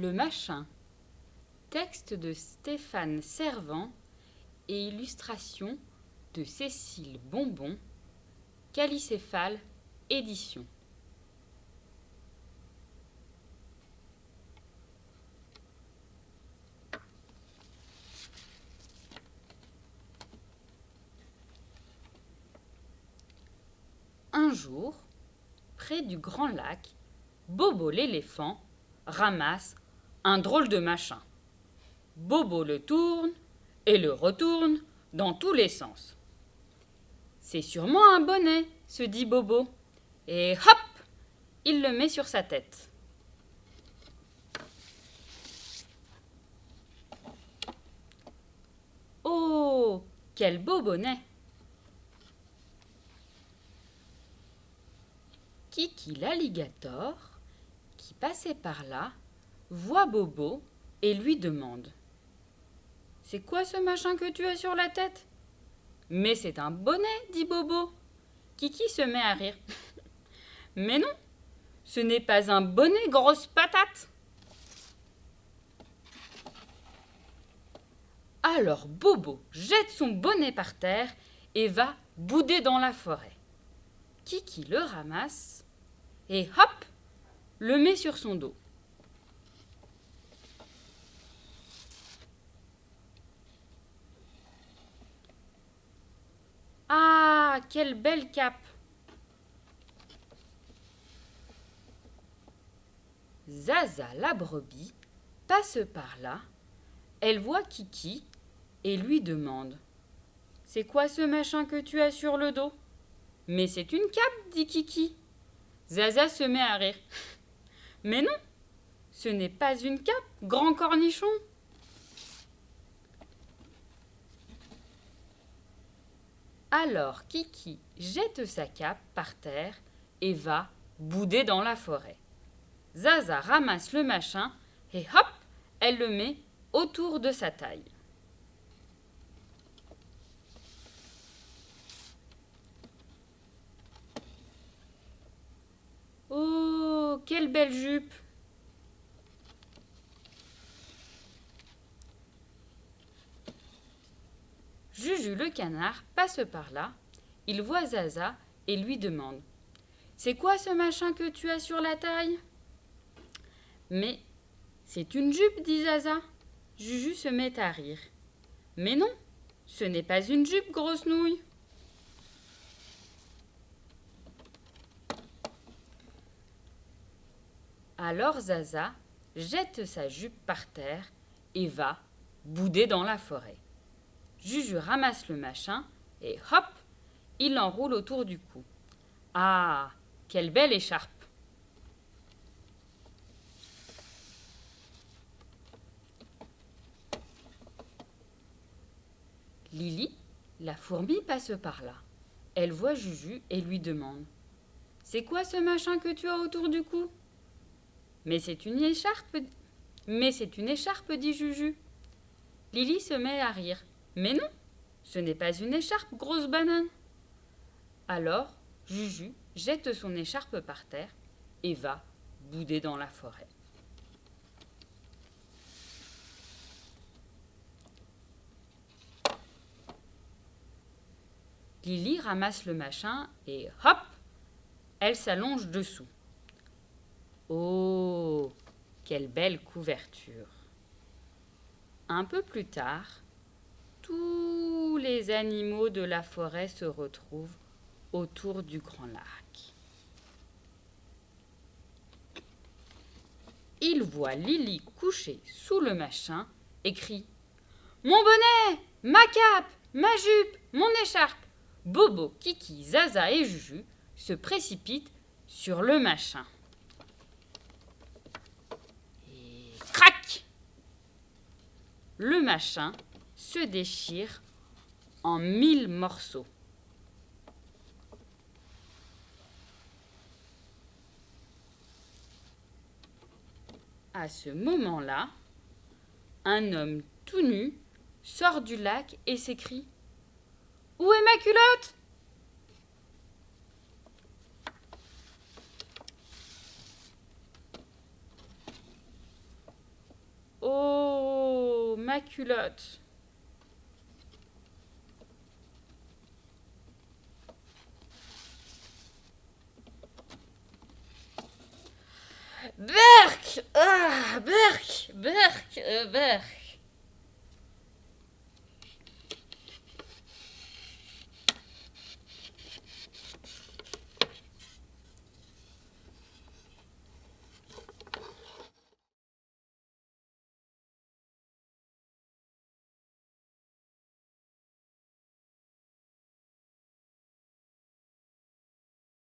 Le machin. Texte de Stéphane Servant et illustration de Cécile Bonbon. Calicéphale Édition. Un jour, près du grand lac, Bobo l'éléphant ramasse un drôle de machin. Bobo le tourne et le retourne dans tous les sens. C'est sûrement un bonnet, se dit Bobo, et hop, il le met sur sa tête. Oh, quel beau bonnet Kiki l'alligator, qui passait par là, voit Bobo et lui demande C'est quoi ce machin que tu as sur la tête? Mais c'est un bonnet, dit Bobo. Kiki se met à rire. Mais non, ce n'est pas un bonnet, grosse patate. Alors Bobo jette son bonnet par terre et va bouder dans la forêt. Kiki le ramasse et hop, le met sur son dos. Ah, quelle belle cape Zaza la brebis passe par là, elle voit Kiki et lui demande C'est quoi ce machin que tu as sur le dos? Mais c'est une cape, dit Kiki. Zaza se met à rire. Mais non, ce n'est pas une cape, grand cornichon. Alors Kiki jette sa cape par terre et va bouder dans la forêt. Zaza ramasse le machin et hop, elle le met autour de sa taille. Oh, quelle belle jupe Juju le canard passe par là, il voit Zaza et lui demande C'est quoi ce machin que tu as sur la taille? Mais c'est une jupe, dit Zaza. Juju se met à rire. Mais non, ce n'est pas une jupe, grosse nouille. Alors Zaza jette sa jupe par terre et va bouder dans la forêt. Juju ramasse le machin et hop, il l'enroule autour du cou. Ah, quelle belle écharpe Lily, la fourmi, passe par là. Elle voit Juju et lui demande C'est quoi ce machin que tu as autour du cou? Mais c'est une écharpe. Mais c'est une écharpe, dit Juju. Lily se met à rire. Mais non, ce n'est pas une écharpe, grosse banane. Alors, Juju jette son écharpe par terre et va bouder dans la forêt. Lily ramasse le machin et hop, elle s'allonge dessous. Oh, quelle belle couverture. Un peu plus tard, tous les animaux de la forêt se retrouvent autour du grand lac. Ils voient Lily couchée sous le machin et crient Mon bonnet Ma cape Ma jupe Mon écharpe Bobo, Kiki, Zaza et Juju se précipitent sur le machin. le machin se déchire en mille morceaux. À ce moment-là, un homme tout nu sort du lac et s'écrie Où est ma culotte? Ma culotte. Berk Ah,